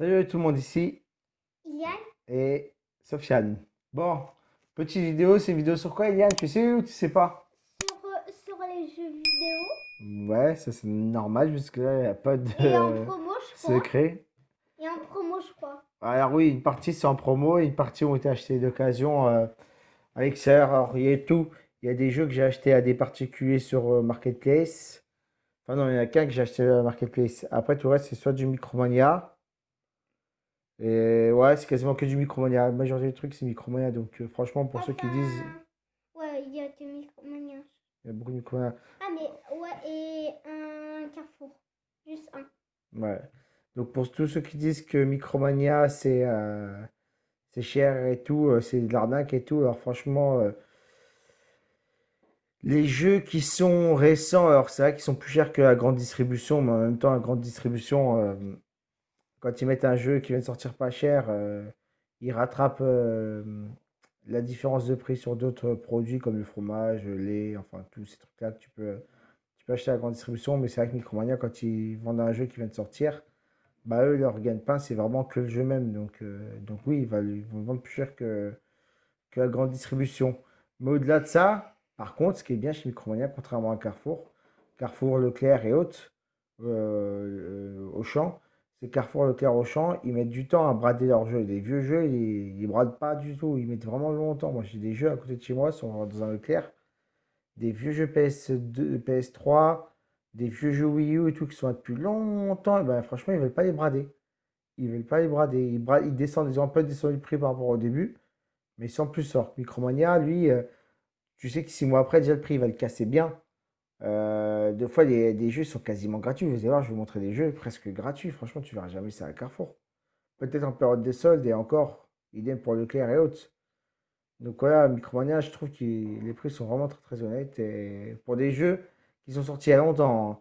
Salut tout le monde ici Yann, et Sofiane. Bon, petite vidéo, c'est une vidéo sur quoi Yann Tu sais ou tu sais pas? Sur, euh, sur les jeux vidéo Ouais, ça c'est normal, jusque là il n'y a pas de et en promo, je crois. secret. Et en promo, je crois. Alors oui, une partie c'est en promo, une partie ont été achetées d'occasion euh, à l'extérieur. Alors il y a tout, il y a des jeux que j'ai achetés à des particuliers sur euh, Marketplace. Enfin non, il n'y en a qu'un que j'ai acheté à Marketplace. Après tout le reste c'est soit du Micromania. Et ouais, c'est quasiment que du Micromania. La majorité des trucs c'est Micromania. Donc euh, franchement pour ceux qui disent... Ouais, il y a du Micromania. Il y a beaucoup de Micromania. Ah, mais ouais, et un Carrefour. Juste un. Ouais. Donc pour tous ceux qui disent que Micromania c'est euh, c'est cher et tout, euh, c'est de l'arnaque et tout, alors franchement, euh, les jeux qui sont récents, alors c'est vrai qu'ils sont plus chers que la grande distribution, mais en même temps la grande distribution, euh, quand ils mettent un jeu qui vient de sortir pas cher, euh, ils rattrapent euh, la différence de prix sur d'autres produits comme le fromage, le lait, enfin tous ces trucs-là que tu peux, tu peux acheter à la grande distribution, mais c'est vrai que Micromania, quand ils vendent un jeu qui vient de sortir, bah eux, leur gagne-pain, c'est vraiment que le jeu même. Donc, euh, donc oui, ils vont, ils vendre plus cher que, que la grande distribution. Mais au-delà de ça, par contre, ce qui est bien chez Micromania, contrairement à Carrefour, Carrefour, Leclerc et autres, Auchan, c'est Carrefour, Leclerc, Auchan, ils mettent du temps à brader leurs jeux. Les vieux jeux, ils, ils bradent pas du tout, ils mettent vraiment longtemps. Moi, j'ai des jeux à côté de chez moi, sont dans un Leclerc, des vieux jeux PS2, PS3, des vieux jeux Wii U et tout qui sont là depuis longtemps, et ben franchement, ils veulent pas les brader. Ils veulent pas les brader. Ils, ils descendent, ils ont un peu descendu le prix par rapport au début, mais sans plus sort. Micromania, lui, euh, tu sais que six mois après, déjà le prix il va le casser bien. Euh, fois, des jeux sont quasiment gratuits. Vous allez voir, je vais vous montrer des jeux presque gratuits. Franchement, tu verras jamais ça à Carrefour. Peut-être en période de soldes et encore, idem pour Leclerc et autres. Donc voilà, Micromania, je trouve que les prix sont vraiment très très honnêtes. Et pour des jeux qui sont sortis il y a longtemps, hein.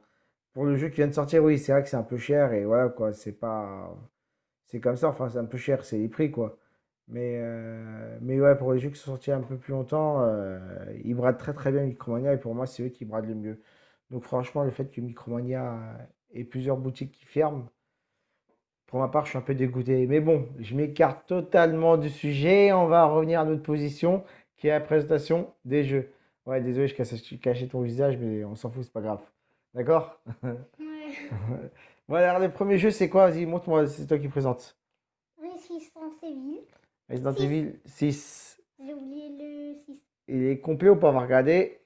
pour le jeu qui vient de sortir, oui, c'est vrai que c'est un peu cher. Et voilà, quoi, c'est pas. C'est comme ça, enfin, c'est un peu cher, c'est les prix, quoi. Mais, euh, mais ouais, pour les jeux qui sont sortis un peu plus longtemps, euh, ils bradent très très bien Micromania. Et pour moi, c'est eux qui bradent le mieux. Donc franchement, le fait que Micromania ait plusieurs boutiques qui ferment, pour ma part, je suis un peu dégoûté. Mais bon, je m'écarte totalement du sujet. On va revenir à notre position, qui est la présentation des jeux. Ouais, désolé, je cachais ton visage, mais on s'en fout, c'est pas grave. D'accord? Ouais. Voilà, alors, le premier jeu, c'est quoi? Vas-y, montre-moi, c'est toi qui présente. Resident Six. Evil 6. J'ai oublié le 6. Il est complet ou pas? On va regarder.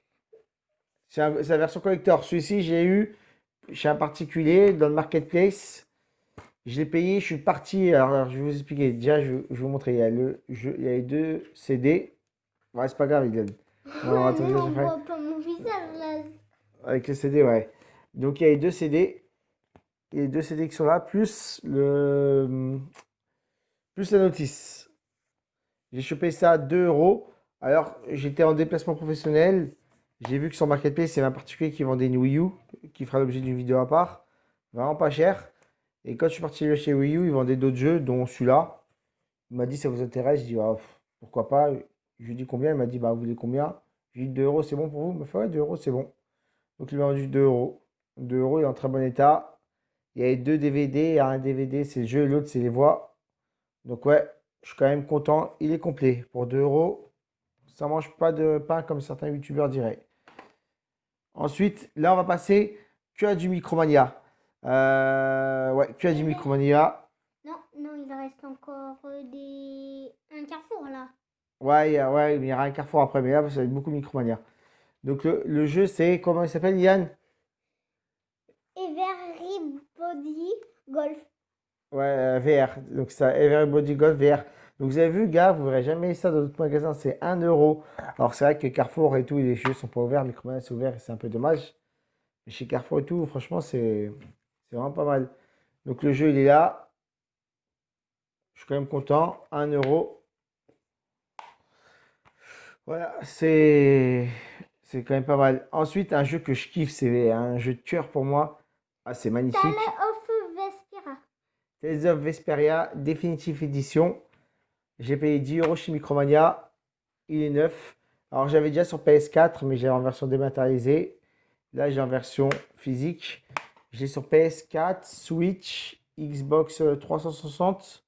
C'est la version collector. Celui-ci, j'ai eu chez un particulier dans le marketplace. Je l'ai payé, je suis parti. Alors, je vais vous expliquer. Déjà, je, vais je vais vous montrer. Il y a, le jeu, il y a les deux CD. Ouais, c'est pas grave, il Non, attendez, Mais je on voit pas mon visage là. Avec les CD, ouais. Donc, il y a les deux CD. Il y a les deux CD qui sont là, plus le plus la notice. J'ai chopé ça à 2 euros. Alors, j'étais en déplacement professionnel. J'ai vu que sur Marketplace, il y avait un particulier qui vendait une Wii U, qui fera l'objet d'une vidéo à part. Vraiment pas cher. Et quand je suis parti chez Wii U, ils vendaient d'autres jeux, dont celui-là. Il m'a dit, ça vous intéresse? Je dis, pff, pourquoi pas? Je lui ai combien? Il m'a dit, bah, vous voulez combien? Je lui ai dit, 2 euros, c'est bon pour vous? Il m'a fait, ouais, 2 euros, c'est bon. Donc, il m'a vendu 2 euros. 2 euros, il est en très bon état. Il y avait deux DVD. Il y a un DVD, c'est le jeu, l'autre, c'est les voix. Donc, ouais, je suis quand même content. Il est complet. Pour 2 euros, ça mange pas de pain comme certains youtubeurs diraient. Ensuite, là, on va passer que à du Micromania. Euh, ouais, que à du Micromania. Non, non, il reste encore euh, des. Un Carrefour là. Ouais, ouais, il y aura un carrefour après, mais là, ça va être beaucoup Micromania. Donc, le, le jeu, c'est, comment il s'appelle, Yann? Everybody Golf. Ouais, euh, VR. Donc, ça, Everybody Golf VR. Donc, vous avez vu, gars, vous verrez jamais ça dans d'autres magasins, c'est 1 euro. Alors, c'est vrai que Carrefour et tout, les jeux sont pas ouverts, Micromania, c'est ouvert c'est un peu dommage. Mais chez Carrefour et tout, franchement, c'est vraiment pas mal. Donc, le jeu, il est là. Je suis quand même content. 1 euro. Voilà, c'est c'est quand même pas mal. Ensuite, un jeu que je kiffe, c'est un jeu de cœur pour moi. Ah, c'est magnifique. Tales of Vesperia Definitive Edition. J'ai payé 10 euros chez Micromania. Il est neuf. Alors j'avais déjà sur PS4, mais j'ai en version dématérialisée. Là, j'ai en version physique. J'ai sur PS4, Switch Xbox 360,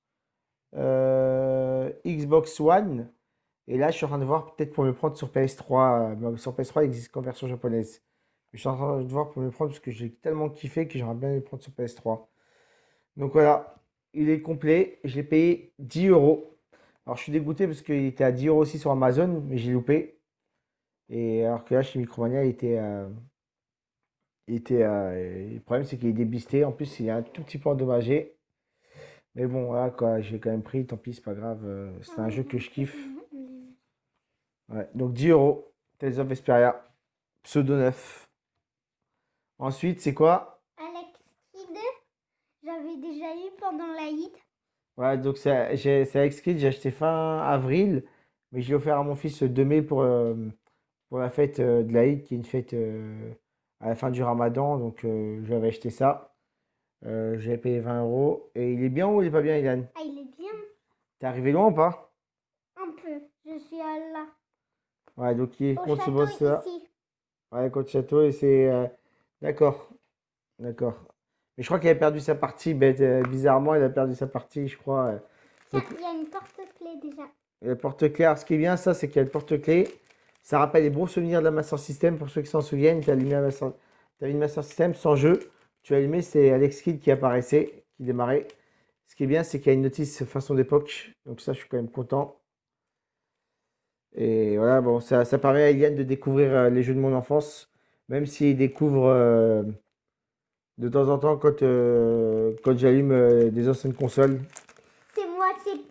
euh, Xbox One. Et là, je suis en train de voir peut-être pour me prendre sur PS3. euh, mais sur PS3, il existe qu'en version japonaise. Je suis en train de voir pour me prendre parce que j'ai tellement kiffé que j'aimerais bien le prendre sur PS3. Donc voilà, il est complet. Je l'ai payé 10 euros. Alors je suis dégoûté parce qu'il était à 10 euros aussi sur Amazon, mais j'ai loupé. Et alors que là, chez Micromania, il était. euh, euh, le problème, c'est qu'il est débisté. En plus, il est un tout petit peu endommagé. Mais bon, voilà quoi, j'ai quand même pris. Tant pis, c'est pas grave. euh, c'est un jeu que je kiffe. Ouais, donc 10 euros. Tales of Vesperia. Pseudo 9. Ensuite, c'est quoi? Déjà eu pendant. Ouais, donc c'est Kidd, j'ai acheté fin avril, mais je l'ai offert à mon fils le 2 mai pour, euh, pour la fête euh, de l'Aïd, qui est une fête euh, à la fin du Ramadan. Donc euh, j'avais acheté ça. J'ai payé 20 euros. Et il est bien ou il est pas bien, Ilan? Ah, il est bien. T'es arrivé loin ou pas? Un peu. Je suis à là. Ouais, donc il est contre ce boss-là. ici. Ouais, contre château, et c'est. D'accord. D'accord. Mais je crois qu'il a perdu sa partie, bête, euh, bizarrement, il a perdu sa partie, je crois. euh. Donc, il y a une porte-clé déjà. le porte-clés, alors, ce qui est bien, ça, c'est qu'il y a le porte-clés. Ça rappelle les bons souvenirs de la Master System, pour ceux qui s'en souviennent. Tu allumé la Master... une Master System sans jeu. Tu as allumé, c'est Alex Kidd qui apparaissait, qui démarrait. Ce qui est bien, c'est qu'il y a une notice façon d'époque. Donc ça, je suis quand même content. Et voilà, bon, ça, ça permet à Eliane de découvrir euh, les jeux de mon enfance, même s'il découvre euh, de temps en temps quand, euh, quand j'allume euh, des anciennes consoles. C'est moitié,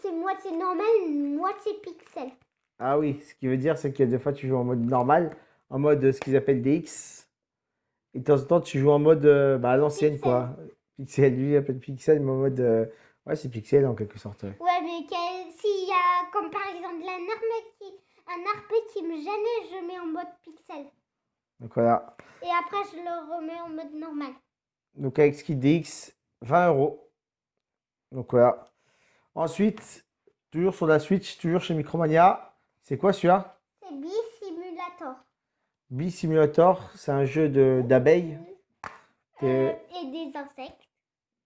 c'est moitié normal, moitié pixel. Ah oui, ce qui veut dire, c'est qu'il y a des fois, tu joues en mode normal, en mode euh, ce qu'ils appellent DX. Et de temps en temps, tu joues en mode euh, bah, à l'ancienne, quoi. Pixel, lui, il appelle pixel, mais en mode. ouais, c'est pixel en quelque sorte. ouais. Ouais, mais s'il y a, comme par exemple, un arbre qui, un arbre qui me gêne, je mets en mode pixel. Donc voilà. Et après, je le remets en mode normal. Donc avec Ski DX, 20 euros. Donc voilà. Ensuite, toujours sur la Switch, toujours chez Micromania. C'est quoi celui-là? C'est Bee Simulator. Bee Simulator, c'est un jeu de d'abeilles. Euh, Euh, et des insectes.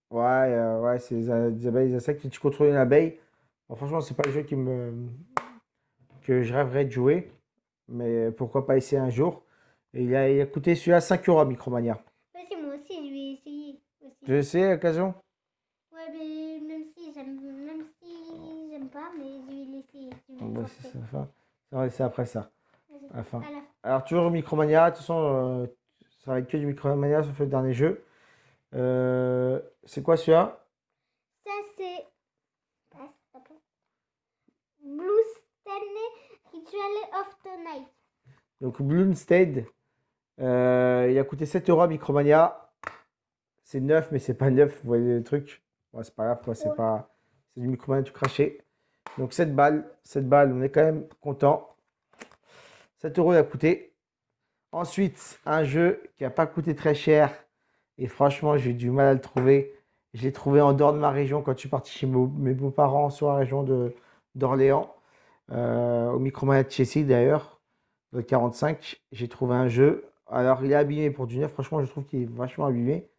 Ouais, euh, ouais, c'est des, abeilles, des insectes. Tu contrôles une abeille. Bon, franchement, c'est pas le jeu qui me que je rêverais de jouer. Mais pourquoi pas essayer un jour. Et il a, il a coûté celui-là 5 euros à Micromania. C'est moi aussi, je vais essayer aussi. Tu veux essayer à l'occasion? Ouais, mais même si j'aime, si pas, mais je vais l'essayer. Bon, bah, c'est après ça. À la fin. À la- Alors, toujours Micromania. De toute façon, euh, ça va être que du Micromania sauf le dernier jeu. Euh, c'est quoi celui-là? Ça, c'est. Ah, Blue Stanley Ritual of the Night. Donc, Bloomstead. Euh, il a coûté 7 euros à Micromania. C'est neuf, mais c'est pas neuf. Vous voyez le truc? C'est pas grave, quoi. C'est Ouais. pas... c'est du Micromania tout craché. Donc, 7 balles. 7 balles, on est quand même content. 7 euros il a coûté. Ensuite, un jeu qui n'a pas coûté très cher. Et franchement, j'ai eu du mal à le trouver. Je l'ai trouvé en dehors de ma région quand je suis parti chez mes beaux-parents sur la région de d'Orléans, euh, au Micromania de Chessy d'ailleurs, le 45. J'ai trouvé un jeu. Alors, il est abîmé pour du neuf. Franchement, je trouve qu'il est vachement abîmé.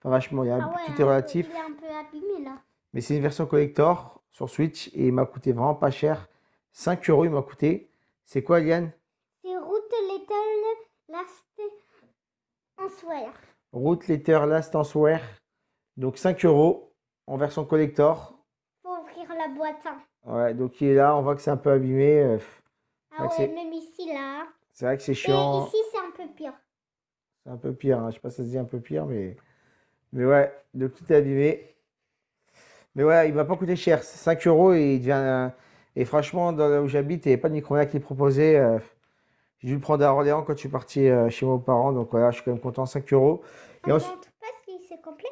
Enfin, vachement, il y a, Ah ouais, tout est relatif. Il est un peu abîmé là. Mais c'est une version collector sur Switch et il m'a coûté vraiment pas cher. 5 euros, il m'a coûté. C'est quoi, Liane? C'est Route Little Last Answer. Route Letter Last Answer. Donc 5 euros en version collector. Faut ouvrir la boîte. hein. Ouais, donc il est là, on voit que c'est un peu abîmé. euh, Ah Ouais, même ici là. C'est vrai que c'est Et chiant. ici, peu pire. C'est un peu pire. hein. Je sais pas si ça se dit un peu pire, mais. Mais ouais, donc tout est abîmé. Mais ouais, il m'a pas coûté cher. C'est 5 euros et il devient. Et franchement, dans là où j'habite, il n'y avait pas de micro qui est proposé. euh, J'ai dû le prendre à Orléans quand je suis parti euh, chez mes parents. Donc voilà, je suis quand même content. 5 euros. Et On ensuite- montre pas si c'est complet.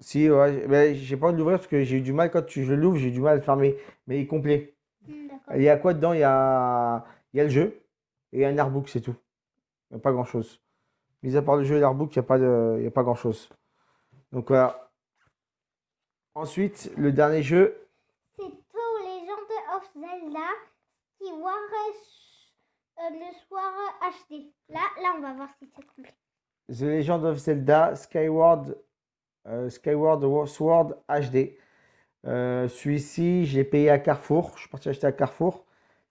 Si, ouais, mais j'ai pas envie de l'ouvrir parce que j'ai eu du mal quand tu, je l'ouvre, j'ai eu du mal à le fermer. Mais il est complet. Hmm. Il y a quoi dedans? Il y a, il y a le jeu et un artbook, c'est tout. Il n'y a pas grand-chose. Mis à part le jeu et l'artbook, il n'y a pas de, il y a pas grand-chose. Donc voilà. Ensuite, le dernier jeu, C'est To Legend of Zelda qui War euh, le soir HD. Là, là, on va voir si c'est complet. The Legend of Zelda Skyward euh, Skyward Sword HD. Euh, Celui-ci, j'ai payé à Carrefour. Je suis parti acheter à Carrefour.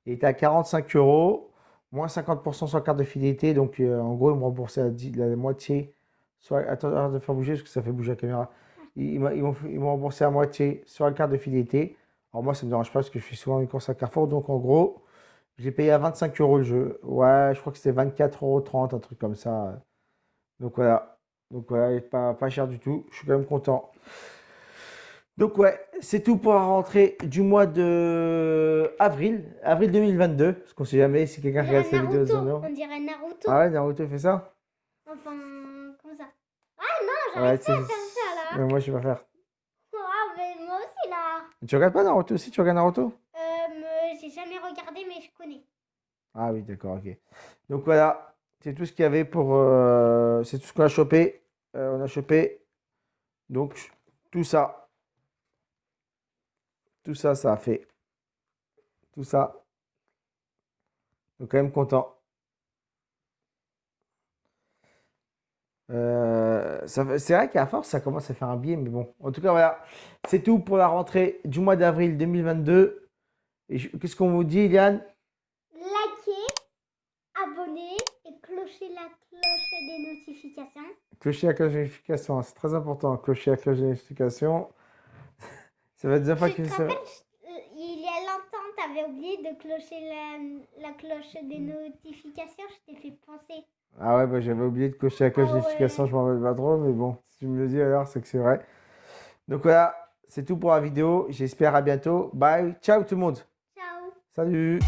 Il était à 45 euros, moins 50% sur carte de fidélité. Donc, euh, en gros, ils m'ont remboursé la, la, moitié. Soit, attends, de faire bouger parce que ça fait bouger la caméra. Ils, ils m'ont remboursé la moitié sur la carte de fidélité. Alors, moi, ça ne me dérange pas parce que je fais souvent une course à Carrefour. Donc, en gros, j'ai payé à 25 euros le jeu. Ouais, je crois que c'était 24,30 euros, un truc comme ça. Donc, voilà. Donc, voilà, pas, pas cher du tout. Je suis quand même content. Donc ouais, c'est tout pour la rentrée du mois de avril, avril 2022, parce qu'on sait jamais si quelqu'un regarde cette vidéo On dirait Naruto. Ah ouais, Naruto fait ça? Enfin, comme ça? Ah non, j'arrive pas à faire ça là. Mais moi je vais pas faire. Ah mais moi aussi là. Tu regardes pas Naruto aussi? Tu regardes Naruto? Euh, j'ai jamais regardé mais je connais. Ah oui, d'accord, ok. Donc voilà, c'est tout ce qu'il y avait pour... Euh, c'est tout ce qu'on a chopé. Euh, on a chopé, donc, tout ça. Tout ça, ça a fait. Tout ça. Donc quand même content. Euh, c'est vrai qu'à force, ça commence à faire un biais, mais bon. En tout cas, voilà. C'est tout pour la rentrée du mois d'avril 2022. Et qu'est-ce qu'on vous dit, Iliane? Likez, abonnez et clochez la cloche des notifications. Clocher la cloche des notifications, c'est très important. Clocher la cloche des notifications. Ça va être fois qu'il se... Il y a longtemps, tu avais oublié de clocher la, la cloche des notifications. Je t'ai fait penser. Ah ouais, bah, j'avais oublié de cocher la cloche des ah notifications. Je m'en rappelle pas trop. Mais bon, si tu me le dis alors, c'est que c'est vrai. Donc voilà, c'est tout pour la vidéo. J'espère à bientôt. Bye. Ciao tout le monde. Ciao. Salut.